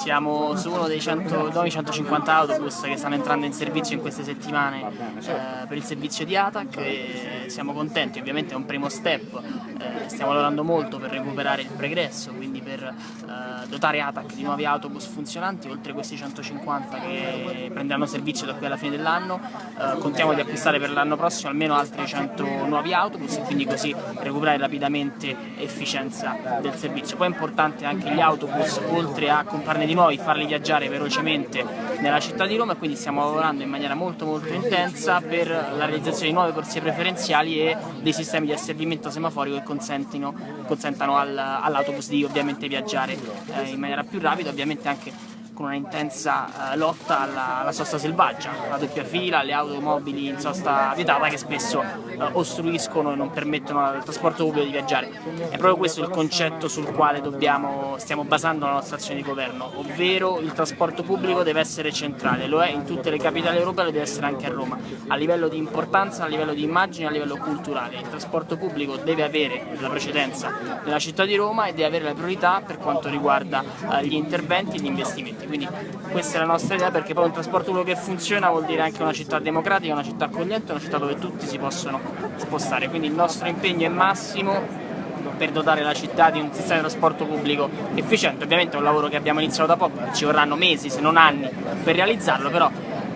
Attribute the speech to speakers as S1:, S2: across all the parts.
S1: siamo su uno dei 100, nuovi 150 autobus che stanno entrando in servizio in queste settimane eh, per il servizio di ATAC e siamo contenti, ovviamente è un primo step, eh, stiamo lavorando molto per recuperare il pregresso, quindi per eh, dotare ATAC di nuovi autobus funzionanti, oltre questi 150 che prenderanno servizio da qui alla fine dell'anno, eh, contiamo di acquistare per l'anno prossimo almeno altri 100 nuovi autobus e quindi così recuperare rapidamente efficienza del servizio. Poi è importante anche gli autobus, oltre a comprarne di nuovi, farli viaggiare velocemente nella città di Roma e quindi stiamo lavorando in maniera molto molto intensa per la realizzazione di nuove corsie preferenziali e dei sistemi di asservimento semaforico che consentano all'autobus di ovviamente viaggiare eh, in maniera più rapida, ovviamente anche con una intensa eh, lotta alla, alla, sosta selvaggia, la doppia fila, le automobili in sosta vietata che spesso eh, ostruiscono e non permettono al trasporto pubblico di viaggiare. È proprio questo il concetto sul quale dobbiamo, stiamo basando la nostra azione di governo, ovvero il trasporto pubblico deve essere centrale, lo è in tutte le capitali europee e deve essere anche a Roma, a livello di importanza, a livello di immagine, a livello culturale. Il trasporto pubblico deve avere la precedenza nella città di Roma e deve avere la priorità per quanto riguarda eh, gli interventi e gli investimenti quindi questa è la nostra idea perché poi un trasporto pubblico che funziona vuol dire anche una città democratica, una città accogliente, una città dove tutti si possono spostare, quindi il nostro impegno è massimo per dotare la città di un sistema di trasporto pubblico efficiente, ovviamente è un lavoro che abbiamo iniziato da poco, ci vorranno mesi se non anni per realizzarlo, però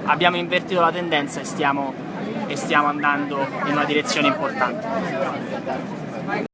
S1: abbiamo invertito la tendenza e stiamo, e stiamo andando in una direzione importante.